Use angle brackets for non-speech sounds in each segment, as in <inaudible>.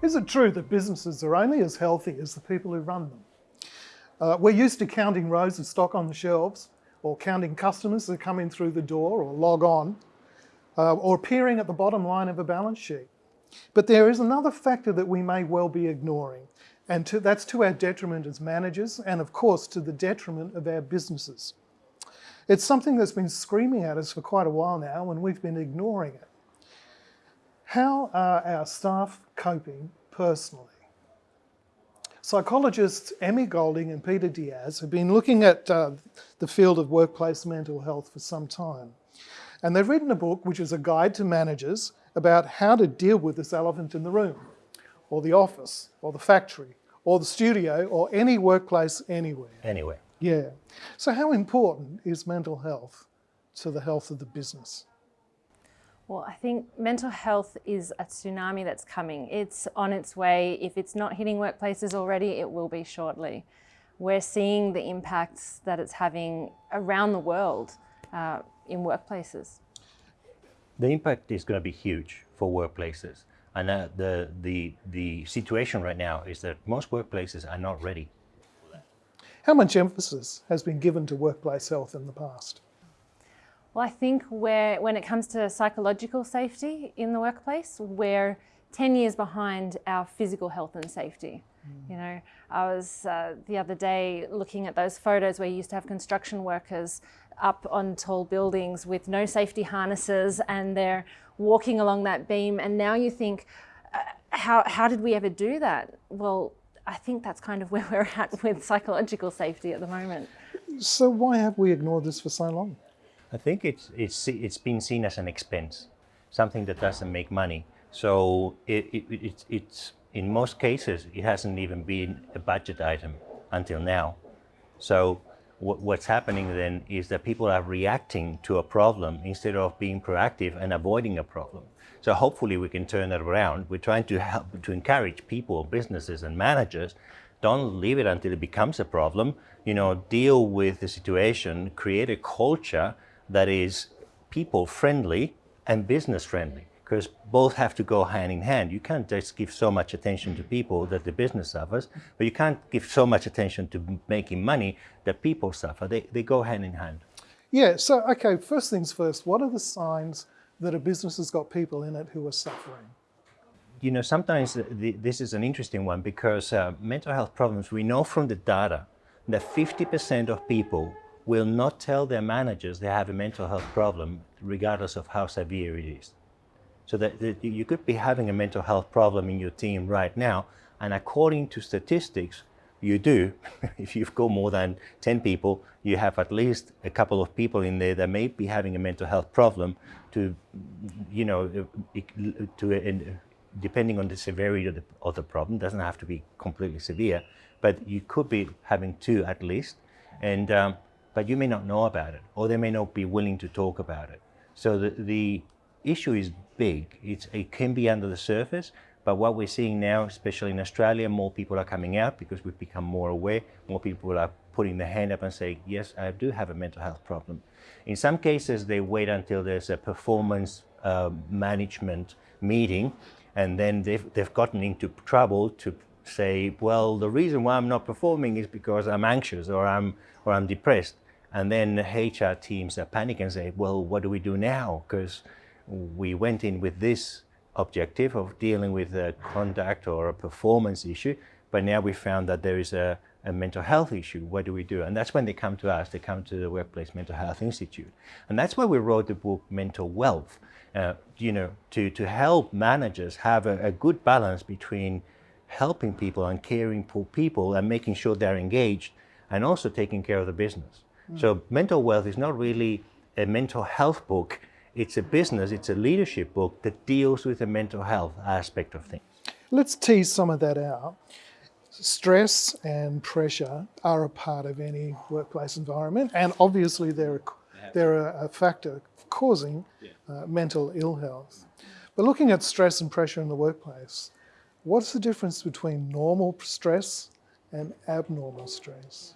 Is it true that businesses are only as healthy as the people who run them? Uh, we're used to counting rows of stock on the shelves or counting customers that come in through the door or log on uh, or appearing at the bottom line of a balance sheet. But there is another factor that we may well be ignoring and to, that's to our detriment as managers and of course to the detriment of our businesses. It's something that's been screaming at us for quite a while now and we've been ignoring it. How are our staff coping personally? Psychologists Emmy Golding and Peter Diaz have been looking at uh, the field of workplace mental health for some time. And they've written a book which is a guide to managers about how to deal with this elephant in the room, or the office, or the factory, or the studio, or any workplace anywhere. Anywhere. Yeah. So how important is mental health to the health of the business? Well, I think mental health is a tsunami that's coming. It's on its way. If it's not hitting workplaces already, it will be shortly. We're seeing the impacts that it's having around the world uh, in workplaces. The impact is going to be huge for workplaces. And uh, the, the, the situation right now is that most workplaces are not ready. How much emphasis has been given to workplace health in the past? Well, I think where, when it comes to psychological safety in the workplace, we're 10 years behind our physical health and safety. Mm. You know, I was uh, the other day looking at those photos where you used to have construction workers up on tall buildings with no safety harnesses and they're walking along that beam and now you think, uh, how, how did we ever do that? Well, I think that's kind of where we're at with psychological safety at the moment. So why have we ignored this for so long? I think it's, it's, it's been seen as an expense, something that doesn't make money. So it, it, it, it's, in most cases, it hasn't even been a budget item until now. So what's happening then is that people are reacting to a problem instead of being proactive and avoiding a problem. So hopefully we can turn that around. We're trying to help to encourage people, businesses and managers, don't leave it until it becomes a problem. You know, deal with the situation, create a culture that is people friendly and business friendly because both have to go hand in hand. You can't just give so much attention to people that the business suffers, but you can't give so much attention to making money that people suffer. They, they go hand in hand. Yeah, so, okay, first things first, what are the signs that a business has got people in it who are suffering? You know, sometimes the, this is an interesting one because uh, mental health problems, we know from the data that 50% of people will not tell their managers they have a mental health problem, regardless of how severe it is. So that, that you could be having a mental health problem in your team right now, and according to statistics, you do. <laughs> if you've got more than 10 people, you have at least a couple of people in there that may be having a mental health problem to, you know, to, depending on the severity of the, of the problem, doesn't have to be completely severe, but you could be having two at least. And um, but you may not know about it, or they may not be willing to talk about it. So the, the issue is big. It's, it can be under the surface, but what we're seeing now, especially in Australia, more people are coming out because we've become more aware. More people are putting their hand up and saying, yes, I do have a mental health problem. In some cases, they wait until there's a performance uh, management meeting, and then they've, they've gotten into trouble to say, well, the reason why I'm not performing is because I'm anxious or I'm, or I'm depressed. And then HR teams are panicking and say, well, what do we do now? Because we went in with this objective of dealing with a conduct or a performance issue, but now we found that there is a, a mental health issue. What do we do? And that's when they come to us, they come to the Workplace Mental Health Institute. And that's why we wrote the book Mental Wealth, uh, you know, to, to help managers have a, a good balance between helping people and caring for people and making sure they're engaged and also taking care of the business. So mental wealth is not really a mental health book. It's a business, it's a leadership book that deals with the mental health aspect of things. Let's tease some of that out. Stress and pressure are a part of any workplace environment, and obviously they're a, they're a, factor causing uh, mental ill health. But looking at stress and pressure in the workplace, what's the difference between normal stress and abnormal stress?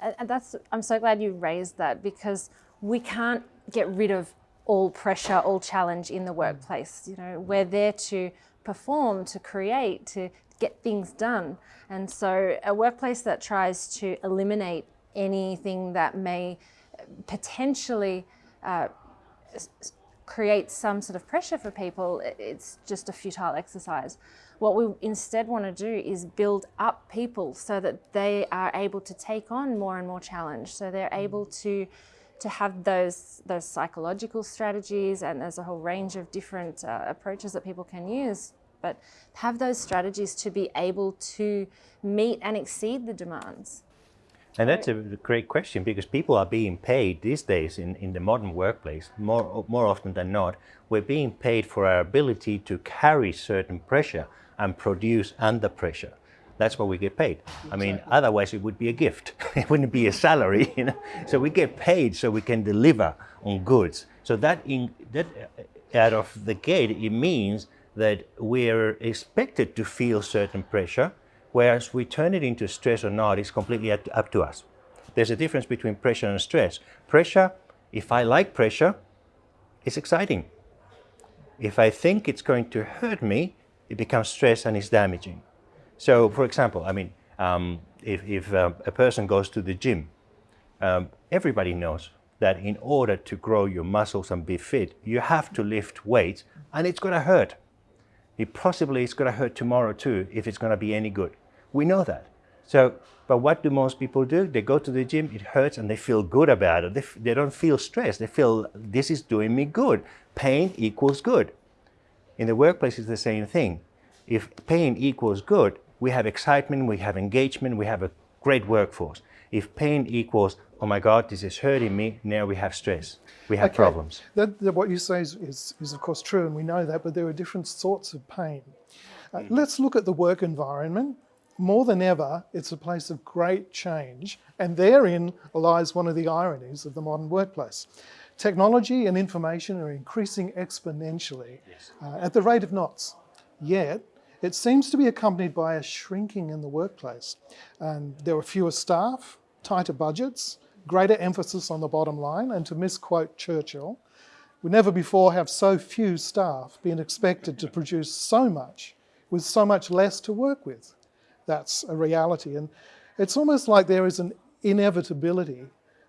And that's, I'm so glad you raised that because we can't get rid of all pressure, all challenge in the workplace. You know, we're there to perform, to create, to get things done. And so a workplace that tries to eliminate anything that may potentially uh, create some sort of pressure for people, it's just a futile exercise. What we instead want to do is build up people so that they are able to take on more and more challenge. So they're able to to have those those psychological strategies and there's a whole range of different uh, approaches that people can use but have those strategies to be able to meet and exceed the demands and that's a great question because people are being paid these days in, in the modern workplace, more, more often than not, we're being paid for our ability to carry certain pressure and produce under pressure. That's what we get paid. Exactly. I mean, otherwise it would be a gift. <laughs> it wouldn't be a salary, <laughs> you know. So we get paid so we can deliver on goods. So that in that uh, out of the gate, it means that we're expected to feel certain pressure, whereas we turn it into stress or not is completely up to us. There's a difference between pressure and stress. Pressure, if I like pressure, it's exciting. If I think it's going to hurt me, it becomes stress and it's damaging. So, for example, I mean, um, if, if uh, a person goes to the gym, um, everybody knows that in order to grow your muscles and be fit, you have to lift weights and it's going to hurt. It possibly is going to hurt tomorrow too if it's going to be any good. We know that. So, but what do most people do? They go to the gym, it hurts and they feel good about it. They, they don't feel stressed. They feel this is doing me good. Pain equals good. In the workplace, it's the same thing. If pain equals good, we have excitement, we have engagement, we have a great workforce. If pain equals, oh my God, this is hurting me, now we have stress, we have okay. problems. That, that what you say is, is, is, of course true, and we know that, but there are different sorts of pain. Uh, mm. let's look at the work environment. More than ever, it's a place of great change, and therein lies one of the ironies of the modern workplace. Technology and information are increasing exponentially yes. uh, at the rate of knots. Yet, it seems to be accompanied by a shrinking in the workplace. And there are fewer staff, tighter budgets, greater emphasis on the bottom line, and to misquote Churchill, we never before have so few staff been expected to produce so much with so much less to work with. That's a reality. And it's almost like there is an inevitability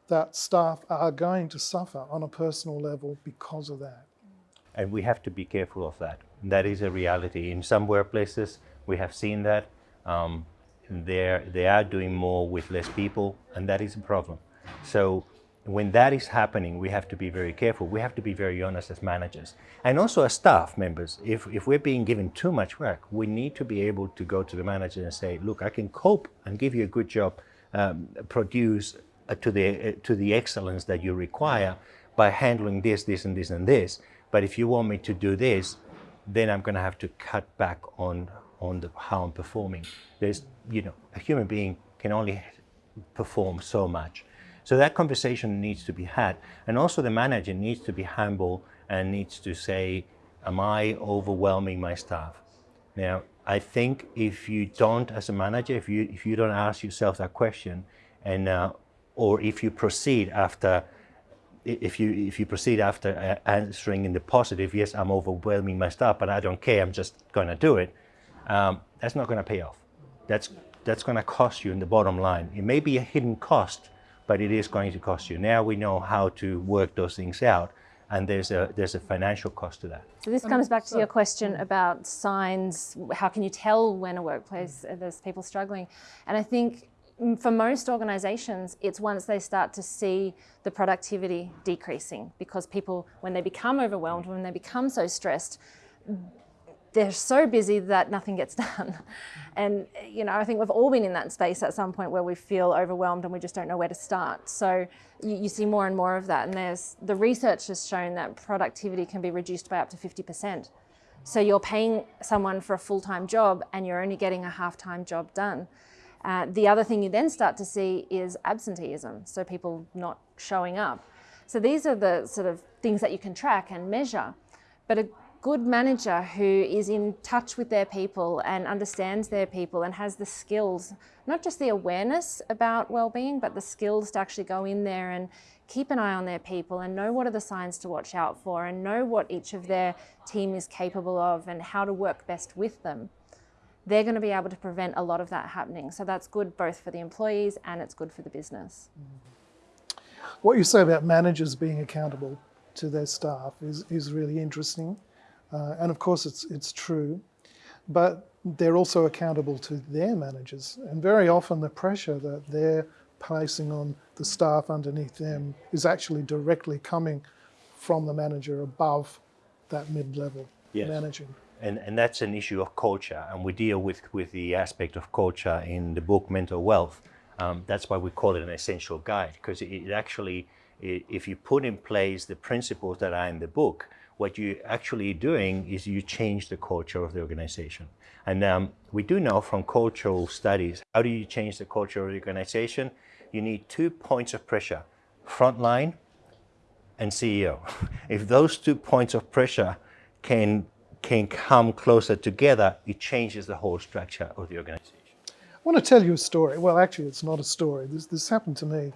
that staff are going to suffer on a personal level because of that. And we have to be careful of that. That is a reality. In some workplaces, we have seen that. Um, they are doing more with less people, and that is a problem. So when that is happening, we have to be very careful. We have to be very honest as managers. And also as staff members, if, if we're being given too much work, we need to be able to go to the manager and say, look, I can cope and give you a good job, um, produce to, the, uh, to the excellence that you require by handling this, this, and this, and this. But if you want me to do this, then I'm going to have to cut back on on the, how I'm performing. There's, you know, a human being can only perform so much. So that conversation needs to be had. And also the manager needs to be humble and needs to say, am I overwhelming my staff? Now, I think if you don't, as a manager, if you, if you don't ask yourself that question, and uh, or if you proceed after if you if you proceed after uh, answering in the positive, yes, I'm overwhelming my staff, but I don't care, I'm just going to do it. Um, that's not going to pay off. That's that's going to cost you in the bottom line. It may be a hidden cost, but it is going to cost you. Now we know how to work those things out, and there's a there's a financial cost to that. So this comes back to your question about signs. How can you tell when a workplace uh, there's people struggling? And I think for most organizations, it's once they start to see the productivity decreasing because people, when they become overwhelmed, when they become so stressed, they're so busy that nothing gets <laughs> done. And, you know, I think we've all been in that space at some point where we feel overwhelmed and we just don't know where to start. So you, you see more and more of that. And there's the research has shown that productivity can be reduced by up to 50%. So you're paying someone for a full-time job and you're only getting a half-time job done. Uh, the other thing you then start to see is absenteeism, so people not showing up. So these are the sort of things that you can track and measure. But a good manager who is in touch with their people and understands their people and has the skills, not just the awareness about well-being, but the skills to actually go in there and keep an eye on their people and know what are the signs to watch out for and know what each of their team is capable of and how to work best with them, they're going to be able to prevent a lot of that happening. So that's good both for the employees and it's good for the business. What you say about managers being accountable to their staff is, is really interesting. Uh, and of course, it's, it's true. But they're also accountable to their managers. And very often, the pressure that they're placing on the staff underneath them is actually directly coming from the manager above that mid level Yes. managing. And, and that's an issue of culture and we deal with, with the aspect of culture in the book mental wealth. Um, that's why we call it an essential guide because it, it actually i if you put in place the principles that are in the book what you're actually doing is you change the culture of the organization. And um, we do know from cultural studies how do you change the culture of the organization? You need two points of pressure frontline and CEO. <laughs> If those two points of pressure can can come closer together, it changes the whole structure of the organization. I want to tell you a story. Well, actually, it's not a story. This, this happened to me.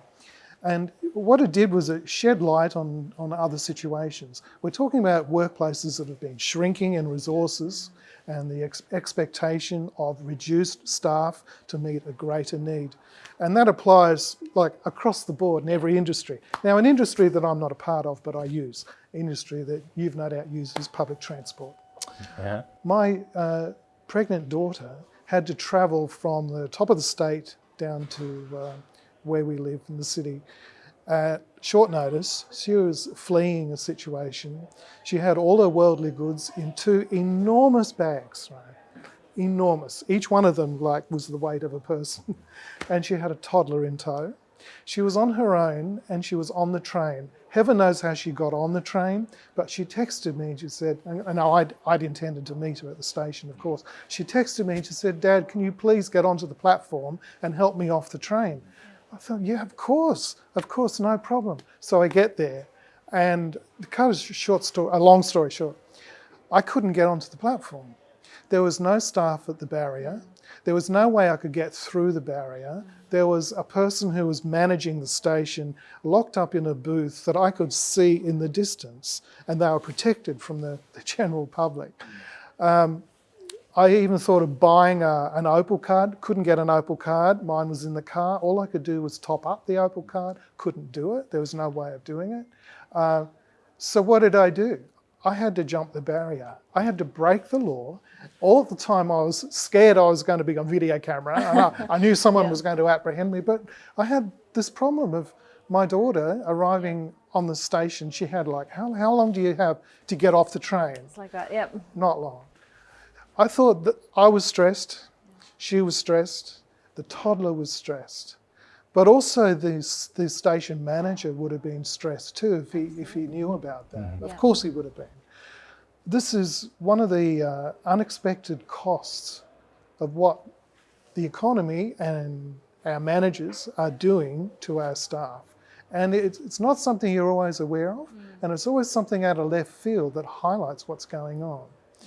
And what it did was it shed light on, on other situations. We're talking about workplaces that have been shrinking in resources and the ex- expectation of reduced staff to meet a greater need. And that applies like across the board in every industry. Now, an industry that I'm not a part of, but I use, industry that you've no doubt used is public transport. Yeah. My uh, pregnant daughter had to travel from the top of the state down to uh, where we live in the city at short notice. She was fleeing a situation. She had all her worldly goods in two enormous bags, right? Enormous. Each one of them like was the weight of a person. <laughs> and she had a toddler in tow. She was on her own and she was on the train. Heaven knows how she got on the train, but she texted me and she said, and I'd, I'd intended to meet her at the station, of course. She texted me and she said, Dad, can you please get onto the platform and help me off the train? I thought, yeah, of course, of course, no problem. So I get there, and the cut a short story, a long story short, I couldn't get onto the platform. There was no staff at the barrier. There was no way I could get through the barrier. There was a person who was managing the station locked up in a booth that I could see in the distance, and they were protected from the, <laughs> the general public. Um, I even thought of buying a, an Opal card. Couldn't get an Opal card. Mine was in the car. All I could do was top up the Opal card. Couldn't do it. There was no way of doing it. Uh, so what did I do? I had to jump the barrier. I had to break the law. All the time I was scared I was going to be on video camera. And I, I knew <laughs> someone Yeah. was going to apprehend me, but I had this problem of my daughter arriving on the station. She had like, how, how long do you have to get off the train? It's like that, yep. Not long. I thought that I was stressed, she was stressed, the toddler was stressed. But also the, the station manager would have been stressed too if he, if he knew about that. Mm-hmm. Of Yeah. course he would have been. This is one of the uh, unexpected costs of what the economy and our managers are doing to our staff. And it's, it's not something you're always aware of, mm. and it's always something out of left field that highlights what's going on. Mm.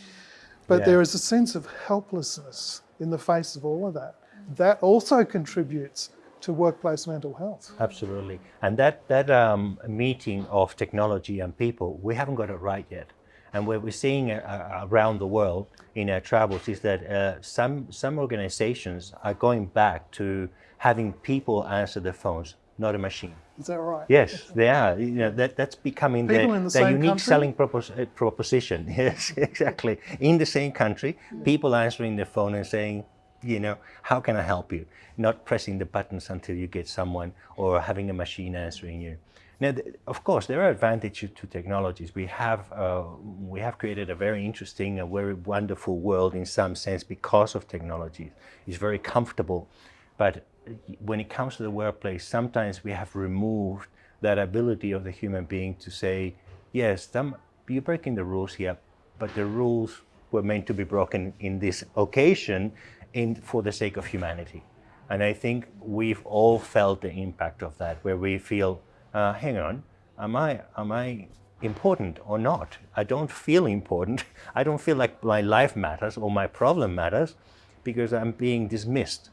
But Yeah. there is a sense of helplessness in the face of all of that. Mm. That also contributes to workplace mental health. Absolutely. And that, that um, meeting of technology and people, we haven't got it right yet. And what we're seeing uh, uh, around the world in our travels is that uh, some, some organizations are going back to having people answer the phones, not a machine. Is that right? Yes, they are. You know, that, that's becoming People the, in the the unique country? selling propos- uh, proposition. <laughs> Yes, exactly. In the same country, people answering the phone and saying, you know, how can I help you? Not pressing the buttons until you get someone or having a machine answering you. Now, of course, there are advantages to technologies. We have, uh, we have created a very interesting and very wonderful world in some sense because of technology. It's very comfortable. But when it comes to the workplace, sometimes we have removed that ability of the human being to say, yes, some, you're breaking the rules here, but the rules were meant to be broken in this occasion in, for the sake of humanity. And I think we've all felt the impact of that, where we feel, uh, hang on, am I, am I important or not? I don't feel important. <laughs> I don't feel like my life matters or my problem matters because I'm being dismissed.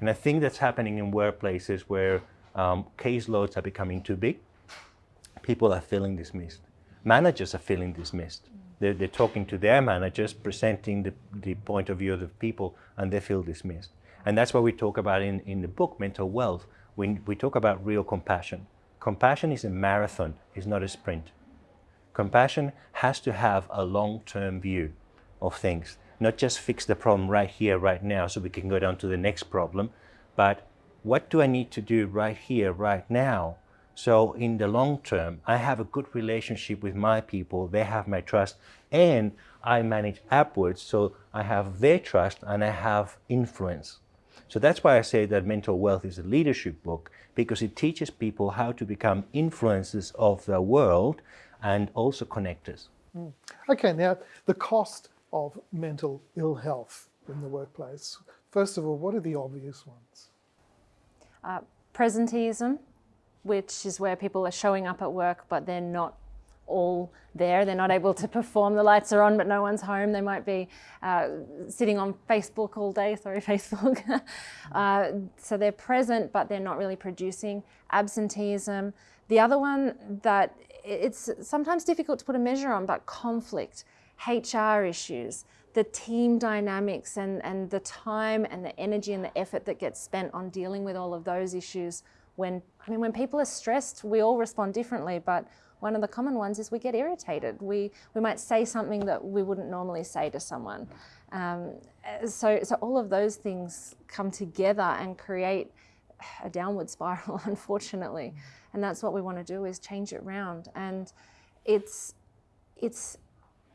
And I think that's happening in workplaces where um, caseloads are becoming too big people are feeling dismissed. Managers are feeling dismissed. They're, they're talking to their managers, presenting the, the point of view of the people, and they feel dismissed. And that's what we talk about in, in the book, Mental Wealth. We, we talk about real compassion. Compassion is a marathon, it's not a sprint. Compassion has to have a long-term view of things, not just fix the problem right here, right now, so we can go down to the next problem, but what do I need to do right here, right now? So in the long term, I have a good relationship with my people, they have my trust, and I manage upwards, so I have their trust and I have influence. So that's why I say that Mental Wealth is a leadership book, because it teaches people how to become influencers of the world and also connectors. Mm. Okay, now the cost of mental ill health in the workplace. First of all, what are the obvious ones? Uh, presenteeism, which is where people are showing up at work but they're not all there. They're not able to <laughs> perform. The lights are on, but no one's home. They might be uh, sitting on Facebook all day. <laughs> Sorry, Facebook. <laughs> uh, so they're present, but they're not really producing. Absenteeism. The other one that it's sometimes difficult to put a measure on, but conflict, HR issues, the team dynamics and, and the time and the energy and the effort that gets spent on dealing with all of those issues when, I mean, when people are stressed, we all respond differently, but one of the common ones is we get irritated. We, we might say something that we wouldn't normally say to someone. Um, so, so all of those things come together and create a downward spiral, <laughs> unfortunately. And that's what we want to do is change it round. And it's, it's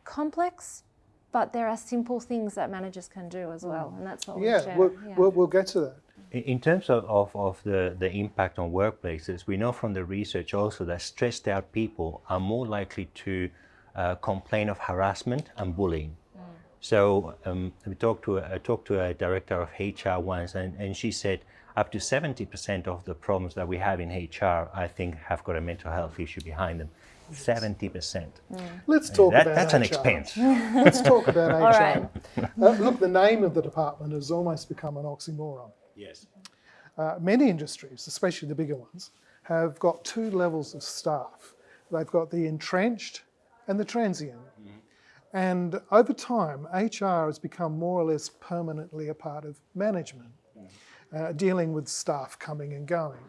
complex, but there are simple things that managers can do as well. And that's what yeah. We'll, yeah, we'll, we'll get to that. In terms of, of, of, the, the impact on workplaces, we know from the research also that stressed out people are more likely to uh, complain of harassment and bullying. Mm. So um, we talked to, a, I talked to a director of HR once and, and she said up to 70% of the problems that we have in HR, I think, have got a mental health issue behind them. 70%. Mm. Let's talk that, about That's HR. an expense. Let's talk about <laughs> HR. All right. uh, look, the name of the department has almost become an oxymoron. Yes. Uh, many industries, especially the bigger ones, have got two levels of staff. They've got the entrenched and the transient. Mm -hmm. And over time, HR has become more or less permanently a part of management, mm -hmm. uh, dealing with staff coming and going.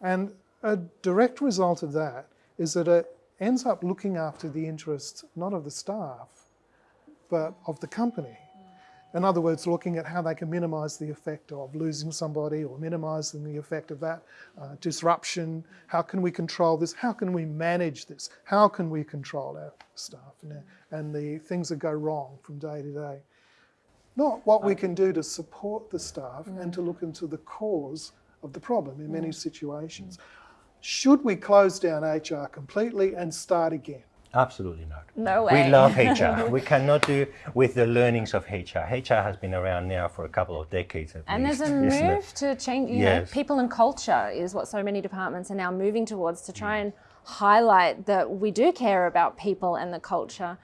And a direct result of that is that it ends up looking after the interests not of the staff, but of the company. In other words, looking at how they can minimise the effect of losing somebody or minimising the effect of that uh, disruption. How can we control this? How can we manage this? How can we control our staff and, and the things that go wrong from day to day? Not what we can do to support the staff and to look into the cause of the problem in many mm. situations. Should we close down HR completely and start again? Absolutely not. No way. We love HR. <laughs> we cannot do with the learnings of HR. HR has been around now for a couple of decades And least, there's a move to change, you yes. know, people and culture is what so many departments are now moving towards to try mm. and highlight that we do care about people and the culture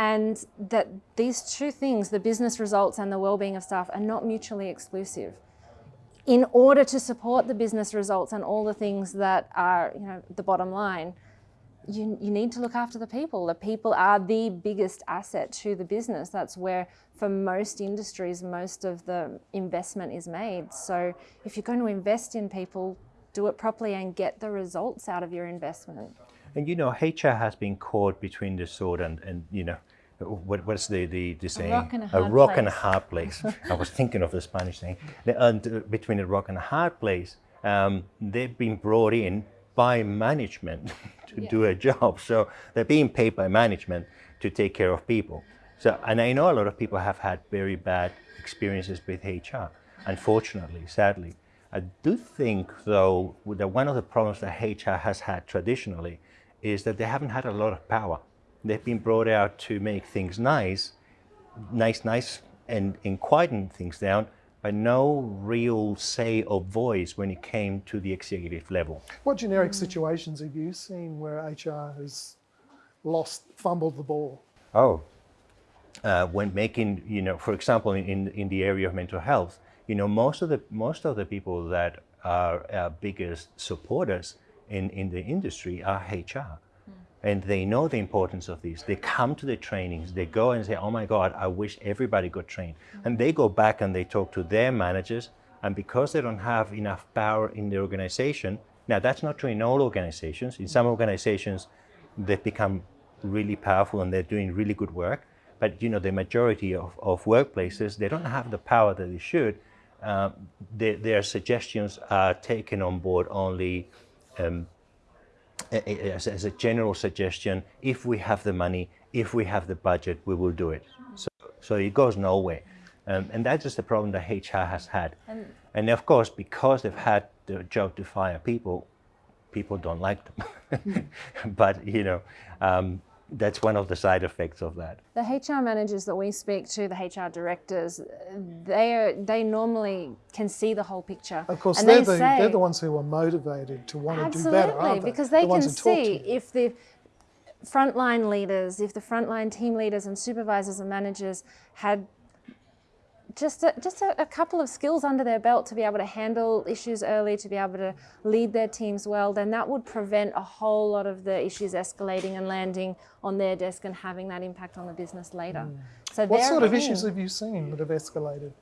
and that these two things, the business results and the well-being of staff are not mutually exclusive. In order to support the business results and all the things that are, you know, the bottom line, you, you need to look after the people. The people are the biggest asset to the business. That's where, for most industries, most of the investment is made. So if you're going to invest in people, do it properly and get the results out of your investment. And you know, HR has been caught between the sword and, and you know, what, what's the, the, the saying? A rock and a hard a rock place. and a hard place. I was thinking of the Spanish saying. And uh, between a rock and a hard place, um, they've been brought in by management <laughs> to yeah. do a job. So they're being paid by management to take care of people. So, and I know a lot of people have had very bad experiences with HR, unfortunately, sadly. I do think, though, that one of the problems that HR has had traditionally is that they haven't had a lot of power. They've been brought out to make things nice, nice, nice, and, and quieten things down, but no real say or voice when it came to the executive level. What generic situations have you seen where HR has lost, fumbled the ball? Oh, uh, when making, you know, for example, in, in the area of mental health, you know, most of the, most of the people that are our biggest supporters in, in the industry are HR. And they know the importance of this. They come to the trainings, they go and say, oh my God, I wish everybody got trained. And they go back and they talk to their managers, and because they don't have enough power in the organization, now that's not true in all organizations. In some organizations, they've become really powerful and they're doing really good work. But you know, the majority of, of workplaces, they don't have the power that they should. Um, their, their suggestions are taken on board only um, as, as, a general suggestion. If we have the money, if we have the budget, we will do it. So, so it goes nowhere. Um, and that's just the problem that HR has had. And, and, of course, because they've had the job to fire people, people don't like them. <laughs> but, you know, um, that's one of the side effects of that. The HR managers that we speak to, the HR directors, they are, they normally can see the whole picture. Of course, they're, they the, say, they're the ones who are motivated to want to do better, Absolutely, because they, the can see if the frontline leaders, if the frontline team leaders and supervisors and managers had just a, just a, a, couple of skills under their belt to be able to handle issues early, to be able to lead their teams well, then that would prevent a whole lot of the issues escalating and landing on their desk and having that impact on the business later. Mm. So what sort of issues have you seen that have escalated?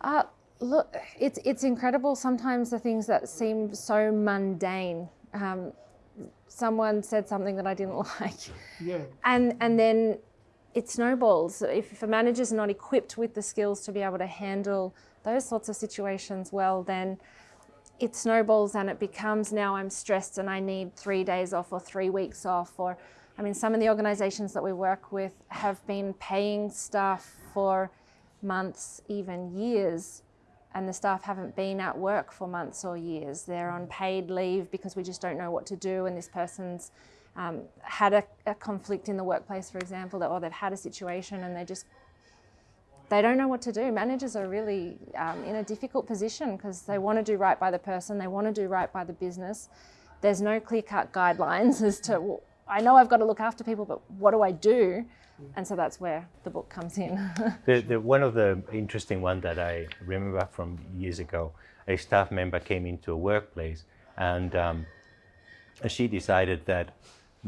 Uh, look, it's it's incredible. Sometimes the things that seem so mundane. Um, someone said something that I didn't <laughs> like, yeah, and and then it snowballs. If a manager's not equipped with the skills to be able to handle those sorts of situations well, then it snowballs and it becomes now I'm stressed and I need three days off or three weeks off. Or, I mean, some of the organizations that we work with have been paying staff for months, even years, and the staff haven't been at work for months or years. They're on paid leave because we just don't know what to do, and this person's um, had a, a, conflict in the workplace, for example, or they've had a situation and they just they don't know what to do. Managers are really um, in a difficult position because they want to do right by the person, they want to do right by the business. There's no clear-cut guidelines <laughs> as to well, I know I've got to look after people, but what do I do? And so that's where the book comes in. <laughs> the, the, one of the interesting one that I remember from years ago, a staff member came into a workplace and um, she decided that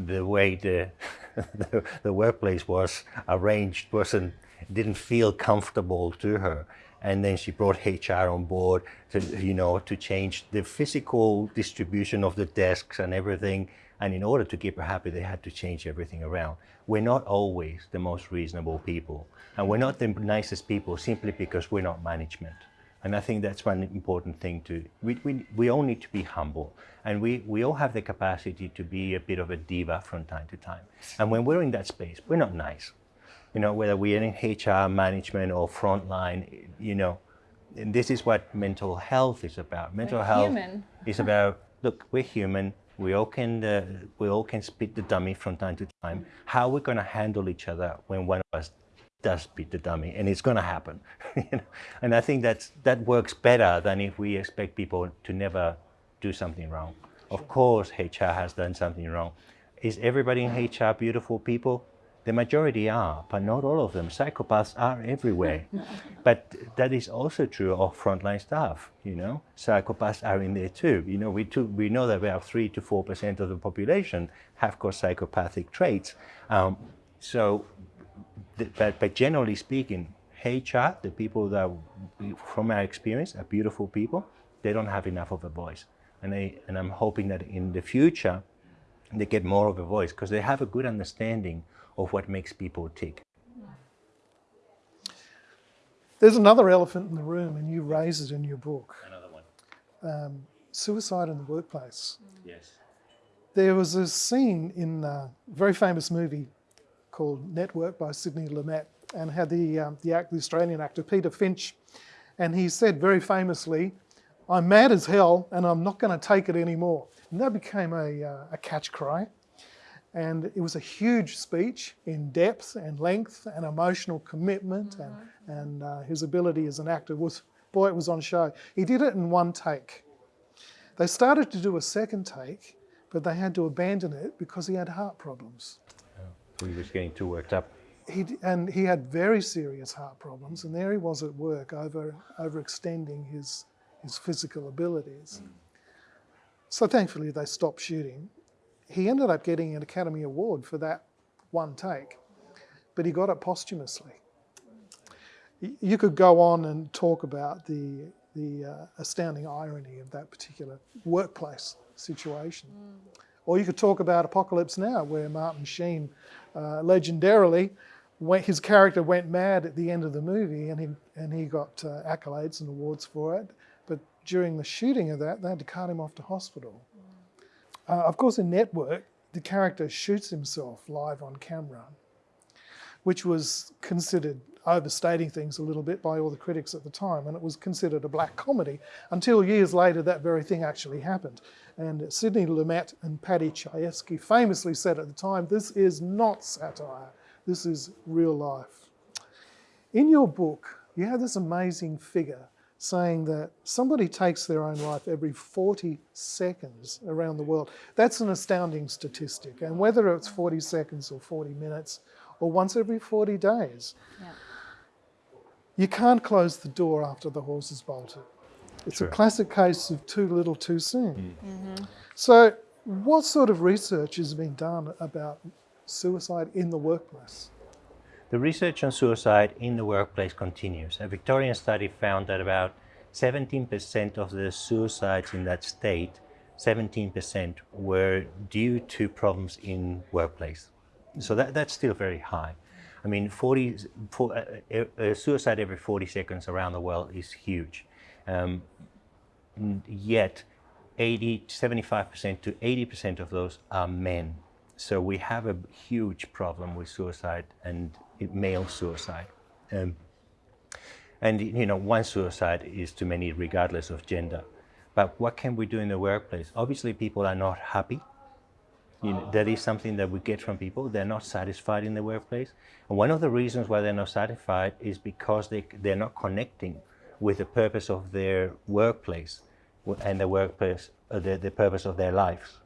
the way the, <laughs> the, the workplace was arranged wasn't didn't feel comfortable to her. And then she brought HR on board to you know to change the physical distribution of the desks and everything. And in order to keep her happy they had to change everything around. We're not always the most reasonable people. And we're not the nicest people simply because we're not management and I think that's one important thing to, we, we, we all need to be humble. And we, we all have the capacity to be a bit of a diva from time to time. And when we're in that space, we're not nice. You know, whether we're in HR management or frontline, you know, and this is what mental health is about. Mental we're health human. is about, look, we're human. We all can, uh, we all can spit the dummy from time to time. How are we going to handle each other when one of us does beat the dummy, and it's going to happen. <laughs> you know? And I think that's, that works better than if we expect people to never do something wrong. Of course, HR has done something wrong. Is everybody in HR beautiful people? The majority are, but not all of them. Psychopaths are everywhere. <laughs> but that is also true of frontline staff, you know. Psychopaths are in there too. You know, we, too, we know that about 3 to 4% of the population have got psychopathic traits. Um, so but, but generally speaking, HR, the people that, from our experience, are beautiful people. They don't have enough of a voice. And, they, and I'm hoping that in the future, they get more of a voice because they have a good understanding of what makes people tick. There's another elephant in the room, and you raise it in your book. Another one. Um, suicide in the workplace. Yes. There was a scene in a very famous movie, called Network by Sidney Lumet and had the, um, the, act, the Australian actor Peter Finch. And he said very famously, I'm mad as hell and I'm not going to take it anymore. And that became a, uh, a catch cry. And it was a huge speech in depth and length and emotional commitment mm -hmm. and, mm-hmm. and uh, his ability as an actor was, boy, it was on show. He did it in one take. They started to do a second take, but they had to abandon it because he had heart problems. He was getting too worked up. He, and he had very serious heart problems, and there he was at work over overextending his, his physical abilities. Mm. So thankfully they stopped shooting. he ended up getting an Academy Award for that one take, but he got it posthumously. You could go on and talk about the, the uh, astounding irony of that particular workplace situation. Or you could talk about Apocalypse Now, where Martin Sheen uh, legendarily, went, his character went mad at the end of the movie and he, and he got uh, accolades and awards for it. But during the shooting of that, they had to cart him off to hospital. Uh, of course, in Network, the character shoots himself live on camera, which was considered overstating things a little bit by all the critics at the time, and it was considered a black comedy until years later that very thing actually happened. And Sidney Lumet and Paddy Chayefsky famously said at the time, this is not satire, this is real life. In your book, you have this amazing figure saying that somebody takes their own life every 40 seconds around the world. That's an astounding statistic. And whether it's 40 seconds or 40 minutes or once every 40 days, Yeah. You can't close the door after the horse has bolted. It's True. a classic case of too little too soon. Mm. Mm-hmm. So, what sort of research has been done about suicide in the workplace? The research on suicide in the workplace continues. A Victorian study found that about 17% of the suicides in that state, 17% were due to problems in workplace. So that, that's still very high. I mean, 40, for, uh, uh, uh, suicide every 40 seconds around the world is huge. Um, yet 80, 75% to 80% of those are men. So we have a huge problem with suicide and male suicide. Um, and you know, one suicide is too many regardless of gender. But what can we do in the workplace? Obviously, people are not happy. You know, that is something that we get from people. They're not satisfied in the workplace. And one of the reasons why they're not satisfied is because they, they're not connecting with the purpose of their workplace and the workplace, uh, the, the purpose of their lives.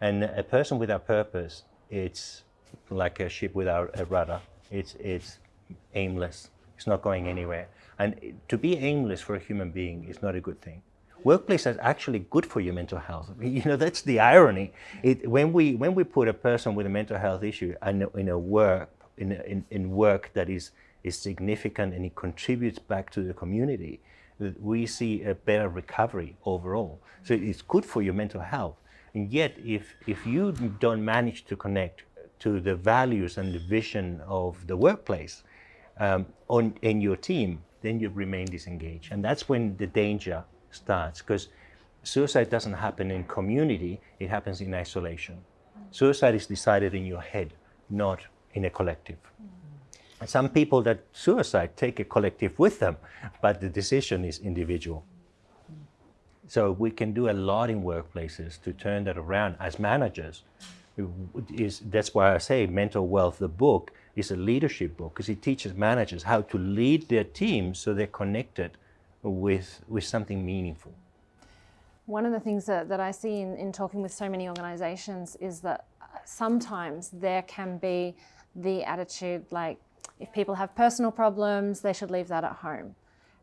And a person without purpose, it's like a ship without a rudder. It's, it's aimless. It's not going anywhere. And to be aimless for a human being is not a good thing. Workplace is actually good for your mental health. <laughs> You know, that's the irony. It, when, we, when we put a person with a mental health issue in a, in a work, in, in, in work that is, is significant and it contributes back to the community, we see a better recovery overall. So it's good for your mental health. And yet, if, if you don't manage to connect to the values and the vision of the workplace um, on, in your team, then you remain disengaged. And that's when the danger starts because suicide doesn't happen in community, it happens in isolation. Suicide is decided in your head, not in a collective. Some people that suicide take a collective with them, but the decision is individual. So we can do a lot in workplaces to turn that around as managers. Is that's why I say Mental Wealth, the book, is a leadership book because it teaches managers how to lead their teams so they're connected with with something meaningful. One of the things that, that I see in, in talking with so many organizations is that sometimes there can be the attitude like if people have personal problems, they should leave that at home.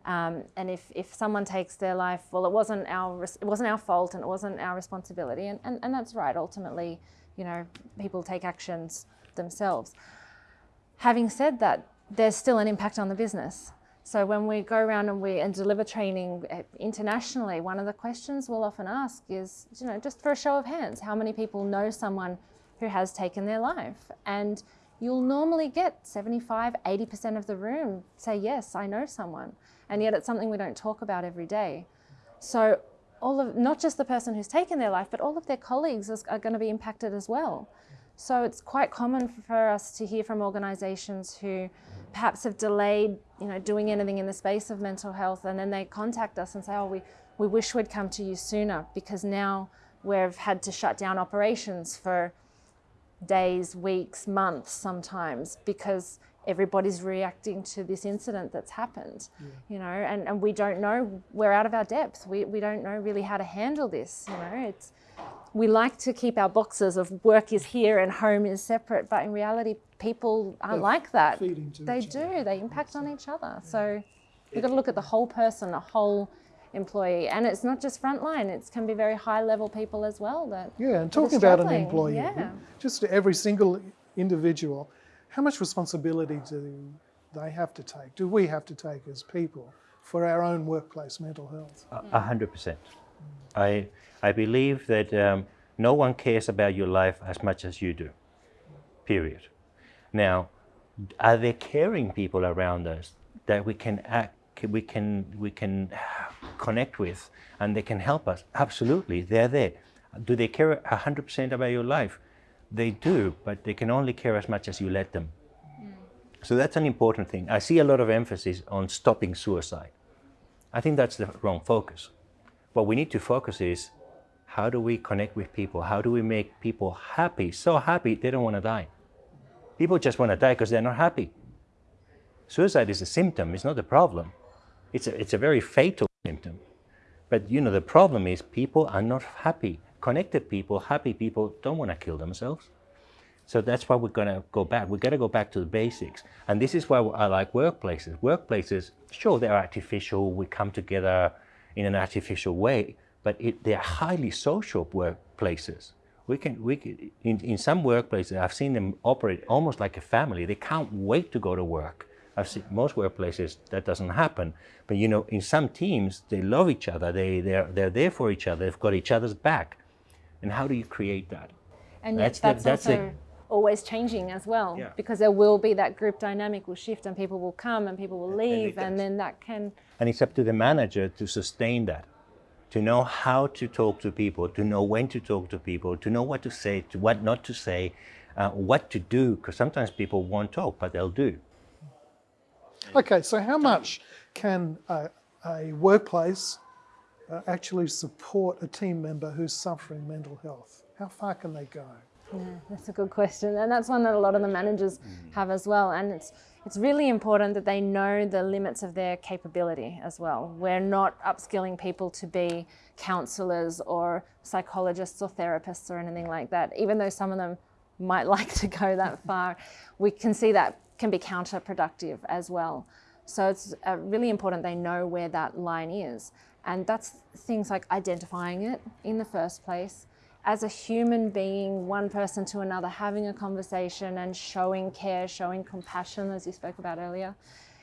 Um, and if, if someone takes their life, well, it wasn't our it wasn't our fault and it wasn't our responsibility, and, and, and that's right. Ultimately, you know, people take actions themselves. Having said that, there's still an impact on the business. So when we go around and we and deliver training eh, internationally, one of the questions we'll often ask is, you know, just for a show of hands, how many people know someone who has taken their life? And you'll normally get 75, 80% of the room say, yes, I know someone. And yet it's something we don't talk about every day. So all of not just the person who's taken their life, but all of their colleagues is, are going to be impacted as well. So it's quite common for us to hear from organisations who perhaps have delayed, you know, doing anything in the space of mental health, and then they contact us and say, "Oh, we we wish we'd come to you sooner because now we've had to shut down operations for days, weeks, months sometimes because everybody's reacting to this incident that's happened you know and, and we don't know we're out of our depth. We, we don't know really how to handle this you know. It's we like to keep our boxes of work is here and home is separate but in reality people aren't They're like that they do other. they impact on each other so we've got to look at the whole person a whole employee. And it's not just frontline, it can be very high level people as well that Yeah, and talking about an employee, Yeah. just every single individual, how much responsibility do they have to take? Do we have to take as people for our own workplace mental health? A- A hundred percent. I I believe that um, no one cares about your life as much as you do. Period. Now, are there caring people around us that we can act, we can we can connect with, and they can help us? Absolutely, they're there. Do they care hundred percent about your life? They do, but they can only care as much as you let them. So that's an important thing. I see a lot of emphasis on stopping suicide. I think that's the wrong focus. What we need to focus is how do we connect with people? How do we make people happy? So happy they don't want to die. People just want to die because they're not happy. Suicide is a symptom, it's not a problem. It's a, it's a very fatal symptom. But you know, the problem is people are not happy. Connected people, happy people don't want to kill themselves. So that's why we're going to go back. We've got to go back to the basics. And this is why I like workplaces. Workplaces, sure, they're artificial. We come together in an artificial way, but it, they're highly social workplaces. We can, we can, in, in some workplaces, I've seen them operate almost like a family. They can't wait to go to work. I've seen most workplaces that doesn't happen. But you know, in some teams, they love each other. They, they're, they're there for each other. They've got each other's back. And how do you create that? And That's that's, the- that's also always changing as well Yeah. because there will be that group dynamic will shift and people will come and people will And- and leave and, then that can And it's up to the manager to sustain that, to know how to talk to people, to know when to talk to people, to know what to say, to what not to say, uh, what to do, because sometimes people won't talk, but they'll do. Okay, so how much can a, a workplace uh, actually support a team member who's suffering mental health? How far can they go? Yeah, that's a good question, and that's one that a lot of the managers have as well. And it's it's really important that they know the limits of their capability as well. We're not upskilling people to be counsellors or psychologists or therapists or anything like that. Even though some of them might <laughs> like to go that <laughs> far, we can see that can be counterproductive as well. So it's uh, really important they know where that line is, and that's things like identifying it in the first place as a human being, one person to another, having a conversation and showing care, showing compassion, as you spoke about earlier,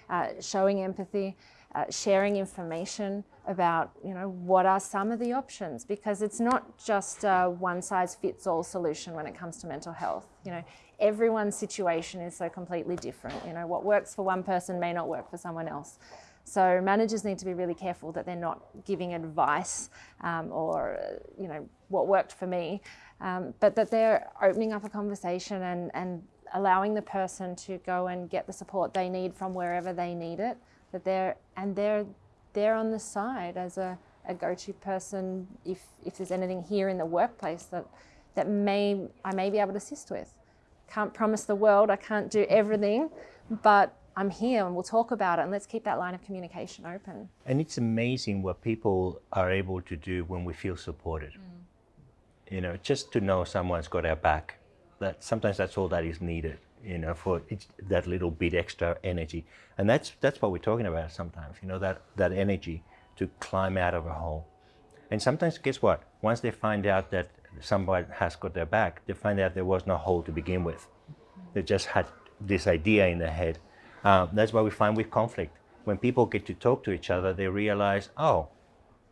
uh, showing empathy, uh, sharing information about, you know, what are some of the options, because it's not just a one size fits all solution when it comes to mental health. You know, everyone's situation is so completely different. You know, what works for one person may not work for someone else. So managers need to be really careful that they're not giving advice um, or, uh, you know, what worked for me, um, but that they're opening up a conversation and, and allowing the person to go and get the support they need from wherever they need it. That they're and they're they're on the side as a, a go-to person if if there's anything here in the workplace that that may I may be able to assist with. Can't promise the world. I can't do everything, but I'm here and we'll talk about it and let's keep that line of communication open. And it's amazing what people are able to do when we feel supported. Mm. You know, just to know someone's got our back. That sometimes that's all that is needed. You know, for each, that little bit extra energy, and that's that's what we're talking about sometimes. You know, that that energy to climb out of a hole. And sometimes, guess what? Once they find out that somebody has got their back, they find out there was no hole to begin with. They just had this idea in their head. Uh, that's why we find with conflict. When people get to talk to each other, they realize, oh,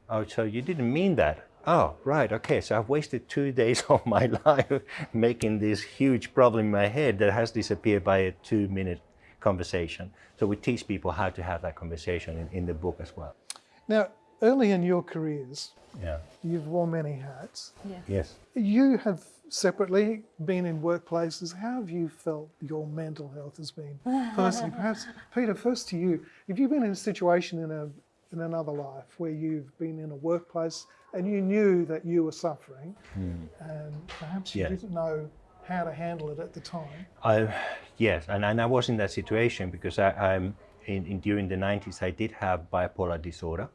oh, so you didn't mean that. Oh, right, okay. So I've wasted two <laughs> days of my life making this huge problem in my head that has disappeared by a two-minute conversation. So we teach people how to have that conversation in, in the book as well. Now, early in your careers, Yeah. you've worn many hats. Yes. You have separately been in workplaces. How have you felt your mental health has been <laughs> personally? Perhaps, Peter, first to you. Have you been in a situation in a in another life where you've been in a workplace and you knew that you were suffering, hmm. and perhaps you Yeah. didn't know how to handle it at the time? I, yes, and, and I was in that situation because I, I'm in, in during the 90s. I did have bipolar disorder,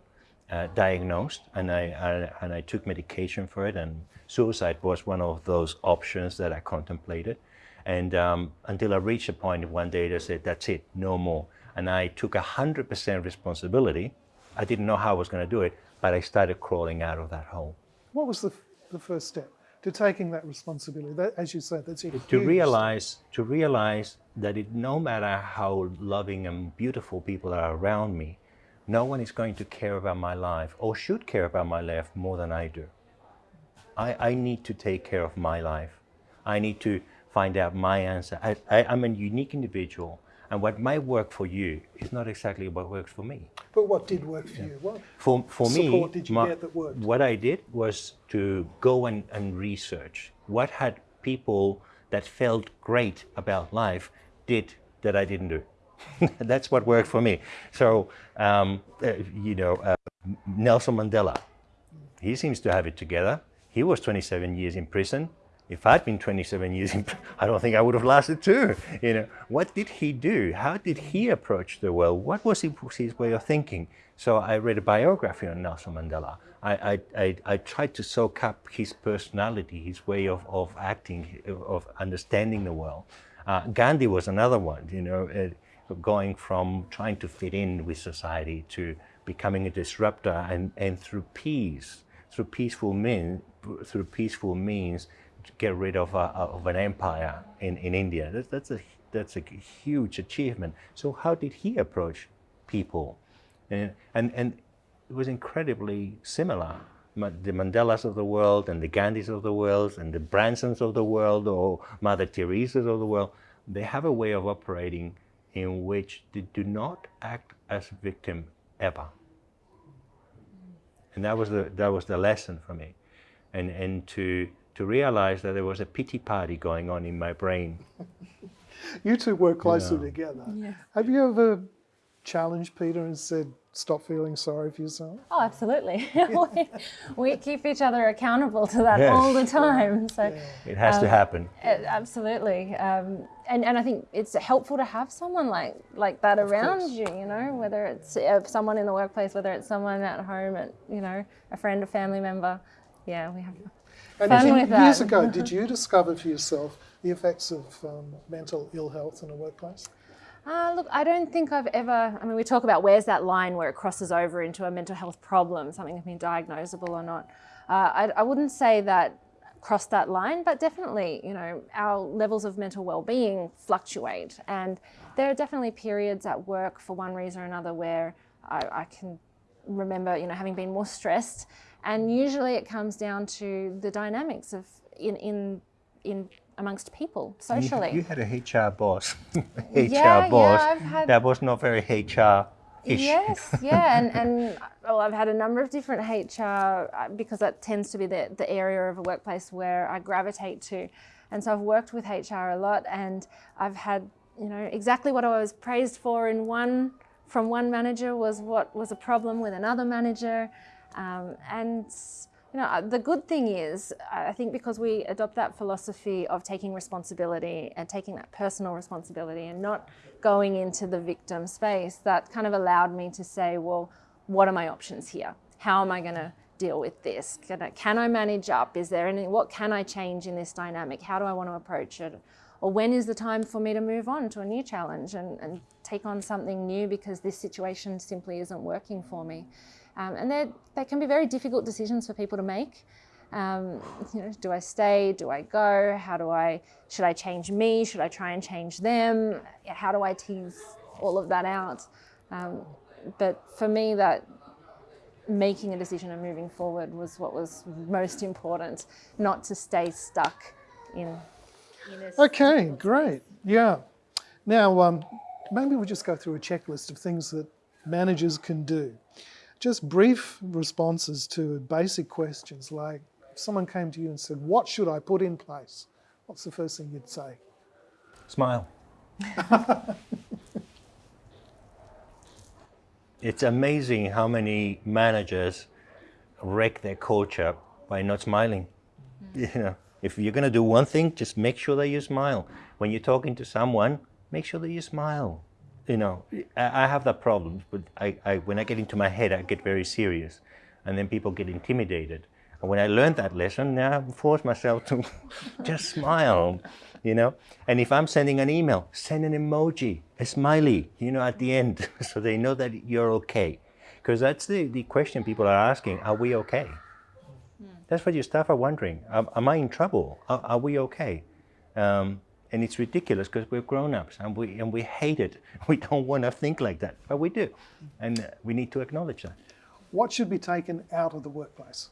uh, diagnosed, and I, I and I took medication for it. And suicide was one of those options that I contemplated. And um, until I reached a point one day, they said, "That's it, no more." And I took a hundred percent responsibility. I didn't know how I was going to do it, but I started crawling out of that hole. What was the, the first step to taking that responsibility? That, as you said, that's a to realize to realize that it, no matter how loving and beautiful people are around me, no one is going to care about my life or should care about my life more than I do. I, I need to take care of my life. I need to find out my answer. I, I, I'm a unique individual, and what might work for you is not exactly what works for me. But what did work for you? What, For, for me, Support did you my- get that worked? what I did was to go and, and research what had people that felt great about life did that I didn't do. <laughs> That's what worked for me. So, um, uh, you know, uh, Nelson Mandela, he seems to have it together. He was 27 years in prison. If I'd been 27 years in, I don't think I would have lasted too. You know, what did he do? How did he approach the world? What was his, his way of thinking? So I read a biography on Nelson Mandela. I, I, I, I tried to soak up his personality, his way of, of acting, of understanding the world. Uh, Gandhi was another one, you know, uh, going from trying to fit in with society to becoming a disruptor and, and through peace, through peaceful means, through peaceful means, to get rid of, a, of an empire in, in India. That's, that's, a, that's a huge achievement. So how did he approach people? And, and, and it was incredibly similar. The Mandelas of the world and the Gandhis of the world and the Bransons of the world or Mother Teresa's of the world, they have a way of operating in which they do not act as victim ever. And that was the, that was the lesson for me. And, and to, to realize that there was a pity party going on in my brain. you two work closely Yeah. together. Have you ever challenged Peter and said, stop feeling sorry for yourself? Oh, absolutely. <laughs> we, we keep each other accountable to that Yes. all the time. So, It has to happen. uh, absolutely. Um, and, and I think it's helpful to have someone like, like that around course. you, you know, whether it's uh, someone in the workplace, whether it's someone at home, at, you know, a friend, a family member. Yeah, we have. And Fun did- with years that. ago, <laughs> did you discover for yourself the effects of um, mental ill health in a workplace? Uh, look, I don't think I've ever. I mean, we talk about where's that line where it crosses over into a mental health problem, something been diagnosable or not. Uh, I, I wouldn't say that crossed that line, but definitely, you know, our levels of mental well-being fluctuate, and there are definitely periods at work for one reason or another where I, I can remember, you know, having been more stressed, and usually it comes down to the dynamics of in in in amongst people socially. You, had a HR boss, <laughs> HR Yeah, boss yeah, I've had- that was not very HR ish. Yes, yeah, and, and well, I've had a number of different HR uh, because that tends to be the, the area of a workplace where I gravitate to. And so I've worked with HR a lot and I've had, you know, exactly what I was praised for in one, from one manager was what was a problem with another manager. Um, and, you know, uh, the good thing is, I think because we adopt that philosophy of taking responsibility and taking that personal responsibility and not going into the victim space, that kind of allowed me to say, well, what are my options here? How am I going to deal with this? Can I, can I manage up? Is there any, what can I change in this dynamic? How do I want to approach it? Or when is the time for me to move on to a new challenge and, and take on something new because this situation simply isn't working for me? Um, and they can be very difficult decisions for people to make. Um, you know, do I stay? Do I go? How do I? Should I change me? Should I try and change them? How do I tease all of that out? Um, but for me, that making a decision and moving forward was what was most important, not to stay stuck in. in Okay, great. Yeah. Now, um, maybe we'll just go through a checklist of things that managers can do. Just brief responses to basic questions like if someone came to you and said, What should I put in place? What's the first thing you'd say? Smile. <laughs> it's amazing how many managers wreck their culture by not smiling. Mm-hmm. You know, if you're going to do one thing, just make sure that you smile. When you're talking to someone, make sure that you smile. You know, I, I have that problem, but I, I, when I get into my head, I get very serious, and then people get intimidated. And when I learned that lesson, now I force myself to <laughs> just smile, you know. And if I'm sending an email, send an emoji, a smiley, you know, at the end, <laughs> so they know that you're okay. Because that's the, the question people are asking, are we okay? That's what your staff are wondering. Am, am I in trouble? Are, are we okay? Um, and it's ridiculous because we're grown-ups and we, and we hate it. <laughs> We don't want to think like that, but we do. And uh, we need to acknowledge that. What should be taken out of the workplace?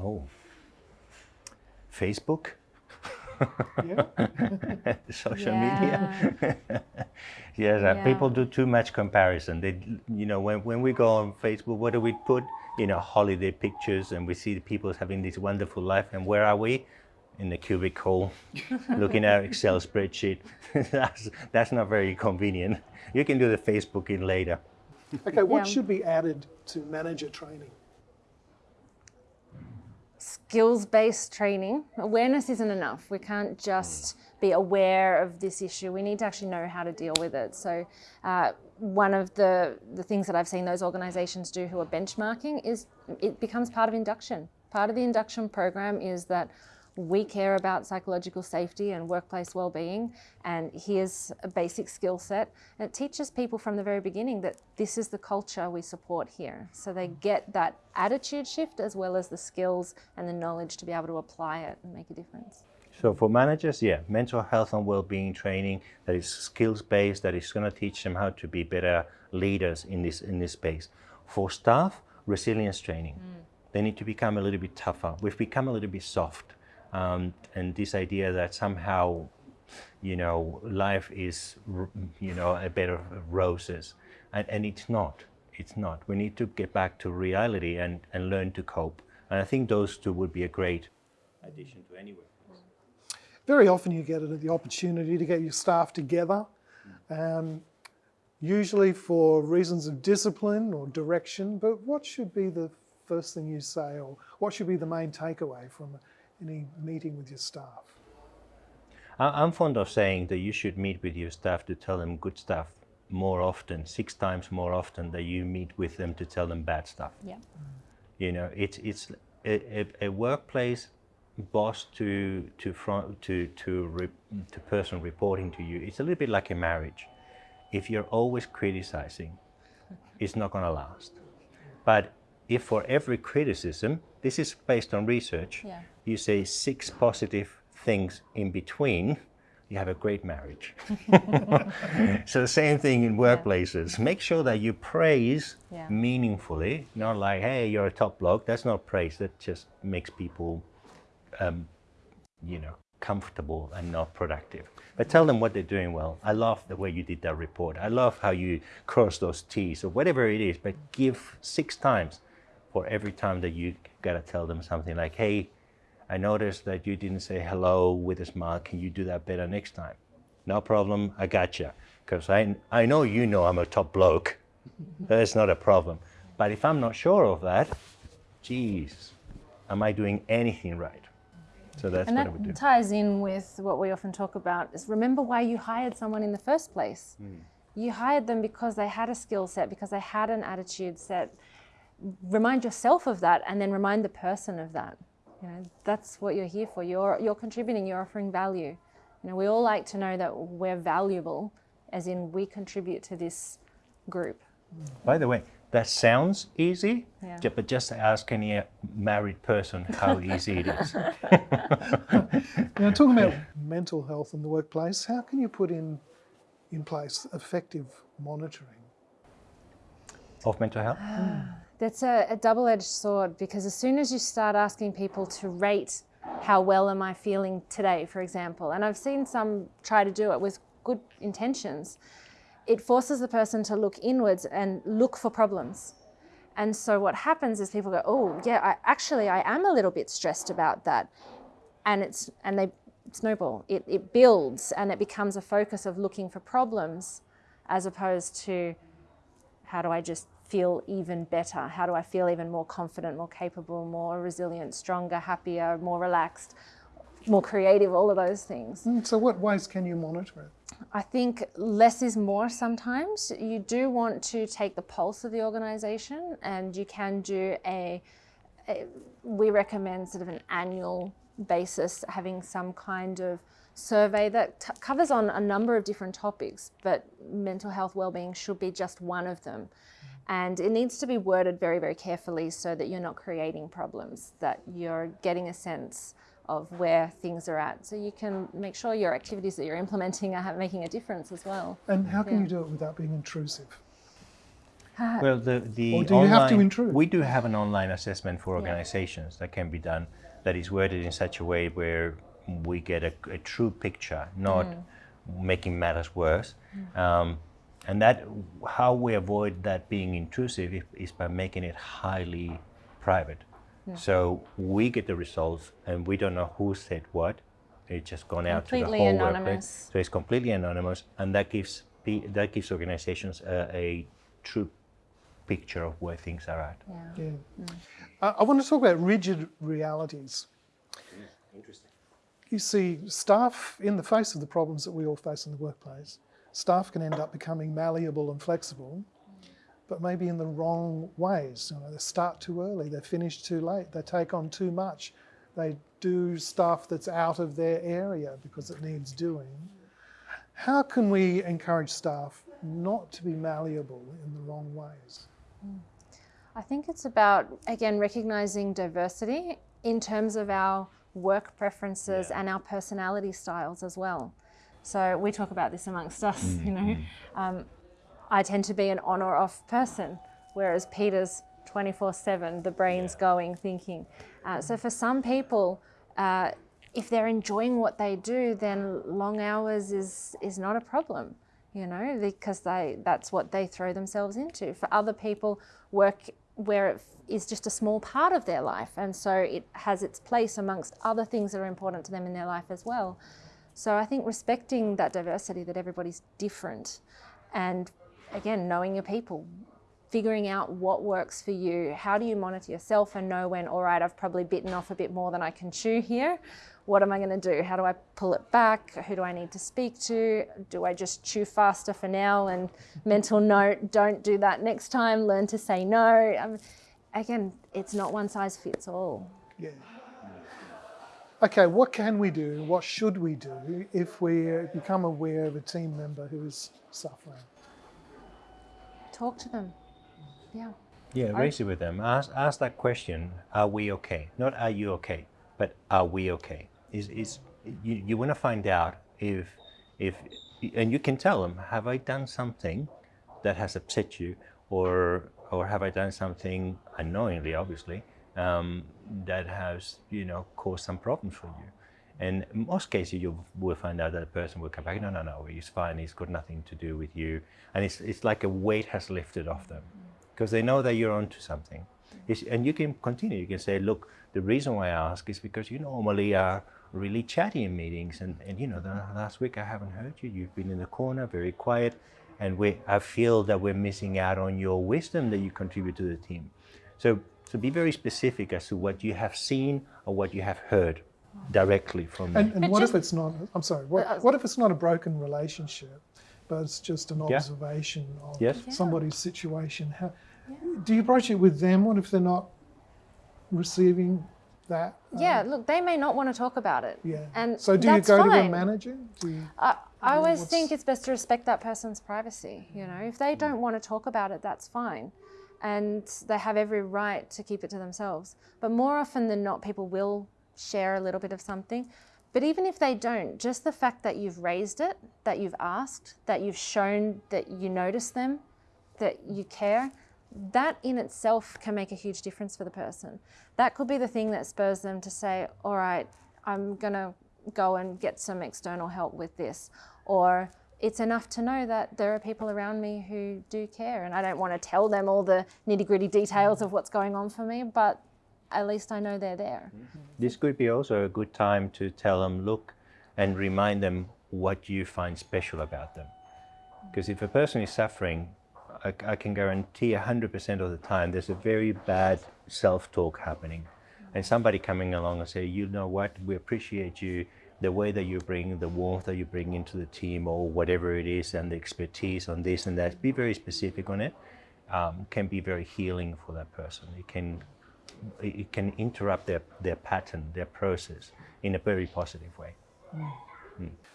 Oh, Facebook, <laughs> <laughs> social Yeah. media. yes, uh, Yeah. people do too much comparison. They, you know, when, when we go on Facebook, what do we put? You know, holiday pictures, and we see the people having this wonderful life. And where are we? In the cubicle, looking at Excel spreadsheet. <laughs> that's that's not very convenient. You can do the Facebooking later. Okay, what Yeah. should be added to manager training? skills-based training. Awareness isn't enough. We can't just be aware of this issue. We need to actually know how to deal with it. So, uh, one of the the things that I've seen those organisations do who are benchmarking is it becomes part of induction. Part of the induction program is that we care about psychological safety and workplace well-being and here's a basic skill set and it teaches people from the very beginning that this is the culture we support here so they get that attitude shift as well as the skills and the knowledge to be able to apply it and make a difference So for managers, yeah, mental health and well-being training that is skills-based, that is going to teach them how to be better leaders in this in this space. For staff, resilience training. Mm. They need to become a little bit tougher. We've become a little bit soft, um, and this idea that somehow, you know, life is, you know, a bed of roses, and, and it's not. It's not. We need to get back to reality and, and learn to cope. And I think those two would be a great addition to any workplace. Very often you get the opportunity to get your staff together, um, usually for reasons of discipline or direction. But what should be the first thing you say, or what should be the main takeaway from any meeting with your staff? I- I'm fond of saying that you should meet with your staff to tell them good stuff more often, six times more often than you meet with them to tell them bad stuff. yeah mm. You know, it's it's a, a, a workplace boss to to front to to re, to person reporting to you. It's a little bit like a marriage. If you're always criticizing, <laughs> it's not going to last. But if for every criticism, this is based on research, Yeah. You say six positive things in between, you have a great marriage. <laughs> so the same thing in workplaces. Make sure that you praise Yeah. meaningfully, not like, hey, you're a top bloke. That's not praise. That just makes people, um, you know, comfortable and not productive. But tell them what they're doing well. I love the way you did that report. I love how you cross those T's or whatever it is. But give six times for every time that you gotta tell them something like, hey, I noticed that you didn't say hello with a smile. Can you do that better next time? No problem. I got you. Because I, I know you know I'm a top bloke. That's not a problem. But if I'm not sure of that, geez, am I doing anything right? So that's and what I would do. that ties in with what we often talk about is remember why you hired someone in the first place hmm. you hired them because they had a skill set because they had an attitude set remind yourself of that and then remind the person of that you know that's what you're here for you're you're contributing you're offering value you know we all like to know that we're valuable as in we contribute to this group By the way, that sounds easy, Yeah. but just ask any uh, married person how easy it is. <laughs> Now, talking about mental health in the workplace, how can you put in in place effective monitoring? of mental health? That's a, a double edged sword because as soon as you start asking people to rate how well am I feeling today, for example, and I've seen some try to do it with good intentions, it forces the person to look inwards and look for problems. And so what happens is people go, oh, yeah, I, actually, I am a little bit stressed about that. And it's and they snowball. It, it builds and it becomes a focus of looking for problems as opposed to how do I just feel even better? How do I feel even more confident, more capable, more resilient, stronger, happier, more relaxed, more creative, all of those things. Mm, So, what ways can you monitor it? I think less is more sometimes. You do want to take the pulse of the organization and you can do a, a we recommend sort of an annual basis having some kind of survey that t- covers on a number of different topics, but mental health well-being should be just one of them. And it needs to be worded very, very carefully so that you're not creating problems, that you're getting a sense of where things are at. So you can make sure your activities that you're implementing are making a difference as well. And how can Yeah. you do it without being intrusive? Well, the, the Or do you have to intrude? We do have an online assessment for organizations that can be done that is worded in such a way where we get a, a true picture, not making matters worse. Um, and that how we avoid that being intrusive is, is by making it highly private. So we get the results and we don't know who said what. It's just gone out to Completely the whole anonymous. workplace. So it's completely anonymous, and that gives that gives organizations a, a true picture of where things are at. Yeah. Yeah. Mm. I, I want to talk about rigid realities. Interesting. You see, staff, in the face of the problems that we all face in the workplace, staff can end up becoming malleable and flexible, but maybe in the wrong ways. You know, they start too early, they finish too late, they take on too much, they do stuff that's out of their area because it needs doing. How can we encourage staff not to be malleable in the wrong ways? I think it's about, again, recognizing diversity in terms of our work preferences and our personality styles as well. So we talk about this amongst us, <laughs> you know. Um, I tend to be an on or off person, whereas Peter's 24 7, the brain's going, thinking. Uh, so for some people, uh, if they're enjoying what they do, then long hours is, is not a problem you know, because they that's what they throw themselves into. For other people, work where it is just a small part of their life, and so it has its place amongst other things that are important to them in their life as well. So I think respecting that diversity, that everybody's different, and again, knowing your people, figuring out what works for you. How do you monitor yourself and know when, all right, I've probably bitten off a bit more than I can chew here? What am I going to do? How do I pull it back? Who do I need to speak to? Do I just chew faster for now and mental note, don't do that next time, learn to say no? Um, again, it's not one size fits all. Yeah. Okay, what can we do? What should we do if we uh, become aware of a team member who is suffering? Talk to them. Yeah. Yeah, raise it with them. Ask, ask that question: Are we okay? Not are you okay, but are we okay? Is is you, you want to find out if if and you can tell them: Have I done something that has upset you, or or have I done something unknowingly, obviously, um, that has you know caused some problems for you? And in most cases, you will find out that the person will come back. No, no, no, he's fine. He's got nothing to do with you, and it's it's like a weight has lifted off them because they know that you're onto something. It's, and you can continue. You can say, look, the reason why I ask is because you normally are really chatty in meetings, and, and you know, the last week I haven't heard you. You've been in the corner, very quiet, and we I feel that we're missing out on your wisdom that you contribute to the team. So, so be very specific as to what you have seen or what you have heard directly from me. And, and what just- if it's not, I'm sorry, what, Uh, what if it's not a broken relationship, but it's just an Yeah. observation of Yes. somebody's situation? How, Do you broach it with them? What if they're not receiving that? um, Yeah, look, they may not want to talk about it. Yeah. And so do you that's go to a fine. manager? Do you, I, I always what's- think it's best to respect that person's privacy. You know, if they don't want to talk about it, that's fine. And they have every right to keep it to themselves. But more often than not, people will share a little bit of something. But even if they don't, just the fact that you've raised it, that you've asked, that you've shown that you notice them, that you care, that in itself can make a huge difference for the person. That could be the thing that spurs them to say, all right, I'm going to go and get some external help with this. Or it's enough to know that there are people around me who do care. And I don't want to tell them all the nitty gritty details of what's going on for me, but at least I know they're there. Mm-hmm. This could be also a good time to tell them, look, and remind them what you find special about them. Because if a person is suffering, I, I can guarantee 100% of the time there's a very bad self talk happening. And somebody coming along and say, you know what, we appreciate you, the way that you bring, the warmth that you bring into the team, or whatever it is, and the expertise on this and that, be very specific on it, um, can be very healing for that person. It can it can interrupt their, their pattern, their process in a very positive way.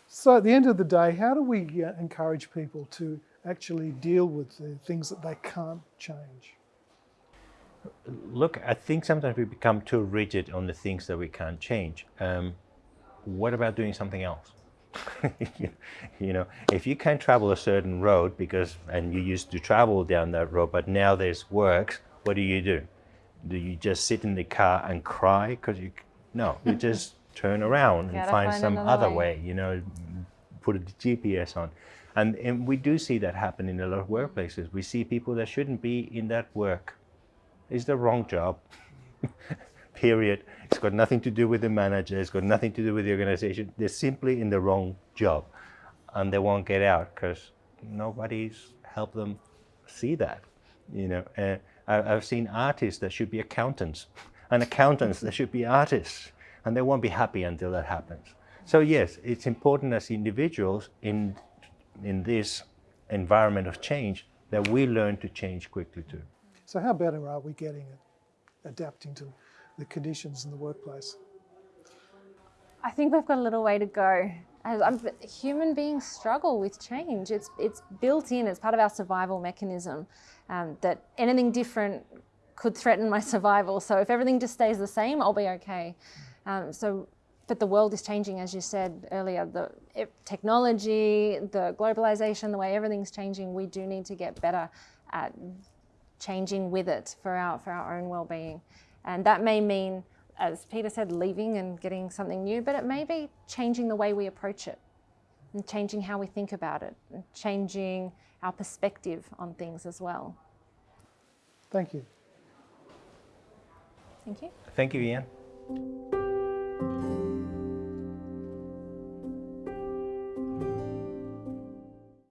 So at the end of the day, how do we uh, encourage people to actually deal with the things that they can't change? Look, I think sometimes we become too rigid on the things that we can't change. Um, what about doing something else? <laughs> you know, if you can't travel a certain road because, and you used to travel down that road, but now there's works, what do you do? Do you just sit in the car and cry? Because you, no, you <laughs> just turn around and find find some other way. way, you know, put a GPS on. And, and we do see that happen in a lot of workplaces. We see people that shouldn't be in that work. It's the wrong job. <laughs> Period. It's got nothing to do with the manager. It's got nothing to do with the organization. They're simply in the wrong job, and they won't get out because nobody's helped them see that. You know, uh, I've seen artists that should be accountants, <laughs> and accountants that should be artists, and they won't be happy until that happens. So yes, it's important as individuals in in this environment of change that we learn to change quickly too. So how better are we getting at adapting to the conditions in the workplace? I think we've got a little way to go. I'm, human beings struggle with change. It's it's built in. It's part of our survival mechanism. Um, that anything different could threaten my <laughs> survival. So if everything just stays the same, I'll be okay. Um, so, but the world is changing, as you said earlier. The it, technology, the globalization, the way everything's changing. We do need to get better at changing with it for our for our own well-being, and that may mean as Peter said, leaving and getting something new, but it may be changing the way we approach it and changing how we think about it and changing our perspective on things as well. Thank you. Thank you. Thank you, Ian.